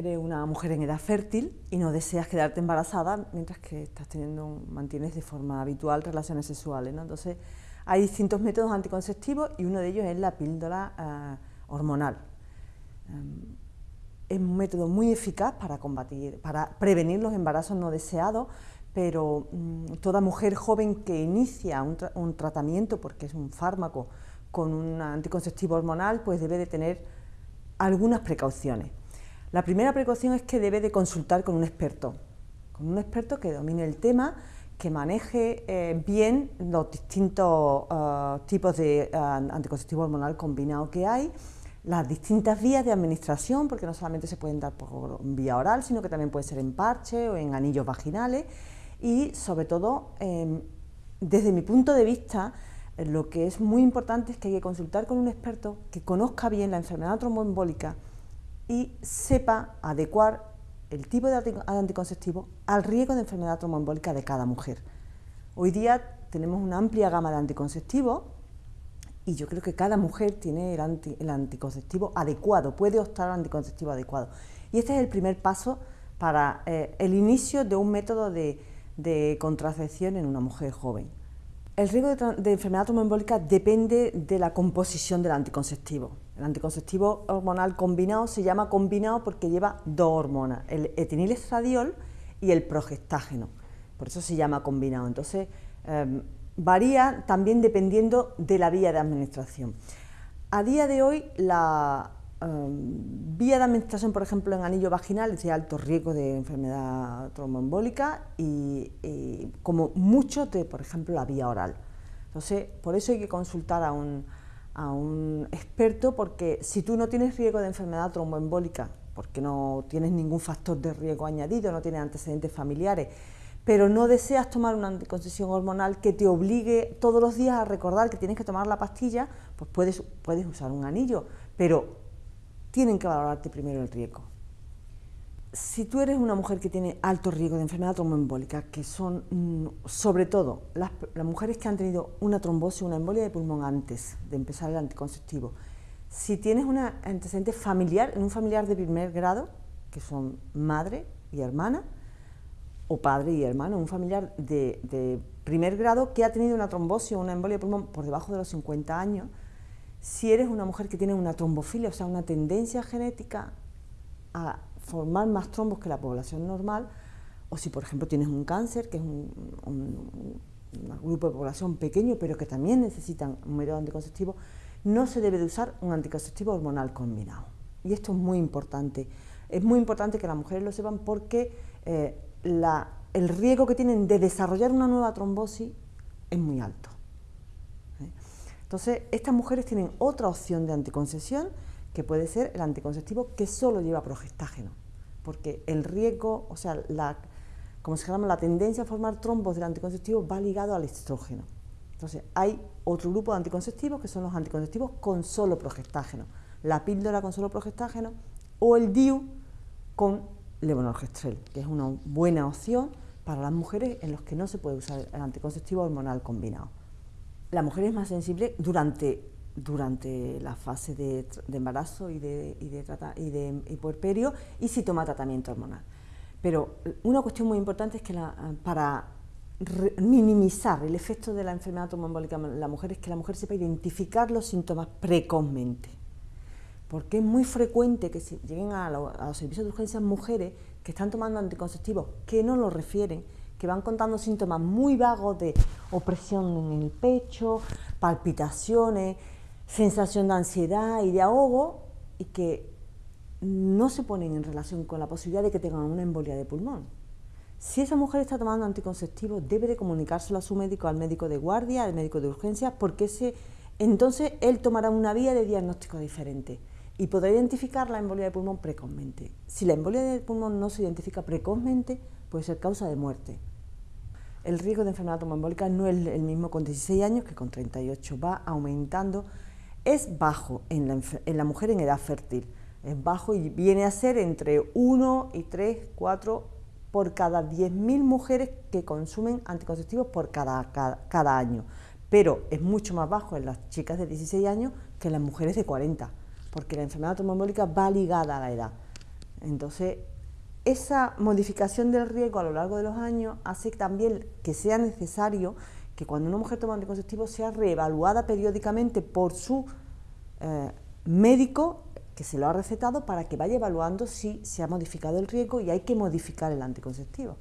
eres una mujer en edad fértil y no deseas quedarte embarazada mientras que estás teniendo, mantienes de forma habitual relaciones sexuales. Entonces, hay distintos métodos anticonceptivos y uno de ellos es la píldora eh, hormonal. Em, es un método muy eficaz para combatir, para prevenir los embarazos no deseados, pero mm, toda mujer joven que inicia un, tratamiento, porque es un fármaco con un anticonceptivo hormonal, pues debe de tener algunas precauciones. La primera precaución es que debe de consultar con un experto, con un experto que domine el tema, que maneje eh, bien los distintos eh, tipos de eh, anticonceptivo hormonal combinado que hay, las distintas vías de administración, porque no solamente se pueden dar por vía oral, sino que también puede ser en parche o en anillos vaginales, y sobre todo, em, desde mi punto de vista, lo que es muy importante es que hay que consultar con un experto que conozca bien la enfermedad tromboembólica y sepa adecuar el tipo de anticonceptivo al riesgo de enfermedad tromboembólica de cada mujer. Hoy día tenemos una amplia gama de anticonceptivos y yo creo que cada mujer tiene el, anticonceptivo adecuado, puede optar al anticonceptivo adecuado. Y este es el primer paso para eh, el inicio de un método de, de contracepción en una mujer joven. El riesgo de, enfermedad tromboembólica depende de la composición del anticonceptivo. El anticonceptivo hormonal combinado se llama combinado porque lleva dos hormonas, el etinilestradiol y el progestágeno. Por eso se llama combinado. Entonces, em, varía también dependiendo de la vía de administración. A día de hoy, la, Em, vía de administración, por ejemplo, en anillo vaginal es de alto riesgo de enfermedad tromboembólica y, como mucho de, por ejemplo, la vía oral. Entonces, por eso hay que consultar a un, a un experto porque si tú no tienes riesgo de enfermedad tromboembólica, porque no tienes ningún factor de riesgo añadido, no tienes antecedentes familiares, pero no deseas tomar una anticoncepción hormonal que te obligue todos los días a recordar que tienes que tomar la pastilla, pues puedes, puedes usar un anillo, pero tienen que valorarte primero el riesgo. Si tú eres una mujer que tiene alto riesgo de enfermedad tromboembólica, que son mm, sobre todo las, mujeres que han tenido una trombosis, una embolia de pulmón antes de empezar el anticonceptivo, si tienes un antecedente familiar, en un familiar de primer grado, que son madre y hermana, o padre y hermano, un familiar de primer grado que ha tenido una trombosis o una embolia de pulmón por debajo de los 50 años, si eres una mujer que tiene una trombofilia, o sea, una tendencia genética a formar más trombos que la población normal, o si, por ejemplo, tienes un cáncer, que es un, grupo de población pequeño, pero que también necesitan un método anticonceptivo, no se debe de usar un anticonceptivo hormonal combinado. Y esto es muy importante. Es muy importante que las mujeres lo sepan porque eh, el riesgo que tienen de desarrollar una nueva trombosis es muy alto. Entonces, estas mujeres tienen otra opción de anticoncepción, que puede ser el anticonceptivo que solo lleva progestágeno, porque el riesgo, o sea, la, como se llama, la tendencia a formar trombos del anticonceptivo va ligado al estrógeno. Entonces, hay otro grupo de anticonceptivos que son los anticonceptivos con solo progestágeno, la píldora con solo progestágeno o el DIU con levonorgestrel, que es una buena opción para las mujeres en las que no se puede usar el anticonceptivo hormonal combinado. La mujer es más sensible durante, durante la fase de, embarazo y de, y de, y de puerperio y si toma tratamiento hormonal. Pero una cuestión muy importante es que para minimizar el efecto de la enfermedad tromboembólica en la mujer es que la mujer sepa identificar los síntomas precozmente. Porque es muy frecuente que lleguen a, a los servicios de urgencias mujeres que están tomando anticonceptivos que no lo refieren que van contando síntomas muy vagos de opresión en el pecho, palpitaciones, sensación de ansiedad y de ahogo y que no se ponen en relación con la posibilidad de que tengan una embolia de pulmón. Si esa mujer está tomando anticonceptivos, debe de comunicárselo a su médico, al médico de guardia, al médico de urgencias, porque ese, entonces él tomará una vía de diagnóstico diferente y podrá identificar la embolia de pulmón precozmente. Si la embolia de pulmón no se identifica precozmente, puede ser causa de muerte el riesgo de enfermedad tromboembólica no es el mismo con 16 años que con 38, va aumentando, es bajo en la, mujer en edad fértil, es bajo y viene a ser entre 1 y 3, 4 por cada 10.000 mujeres que consumen anticonceptivos por cada, cada, año, pero es mucho más bajo en las chicas de 16 años que en las mujeres de 40, porque la enfermedad tromboembólica va ligada a la edad. Entonces, esa modificación del riesgo a lo largo de los años hace también que sea necesario que cuando una mujer toma anticonceptivos sea reevaluada periódicamente por su eh, médico que se lo ha recetado para que vaya evaluando si se ha modificado el riesgo y hay que modificar el anticonceptivo.